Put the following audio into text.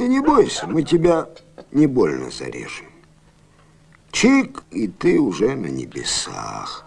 Ты не бойся, мы тебя не больно зарежем. Чик, и ты уже на небесах.